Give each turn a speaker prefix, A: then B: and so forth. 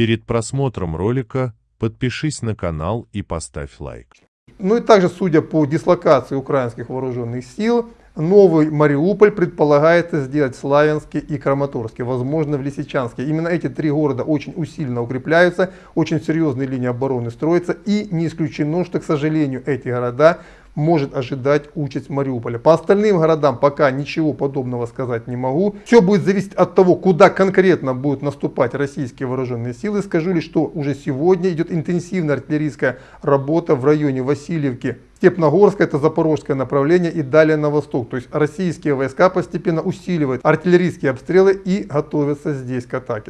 A: Перед просмотром ролика подпишись на канал и поставь лайк.
B: Ну и также, судя по дислокации украинских вооруженных сил, новый Мариуполь предполагается сделать в Славянске и Краматорске, возможно в Лисичанске. Именно эти три города очень усиленно укрепляются, очень серьезные линии обороны строятся и не исключено, что, к сожалению, эти города может ожидать участь Мариуполя. По остальным городам пока ничего подобного сказать не могу. Все будет зависеть от того, куда конкретно будут наступать российские вооруженные силы. Скажу лишь, что уже сегодня идет интенсивная артиллерийская работа в районе Васильевки. Степногорское, это запорожское направление и далее на восток. То есть российские войска постепенно усиливают артиллерийские обстрелы и готовятся здесь к атаке.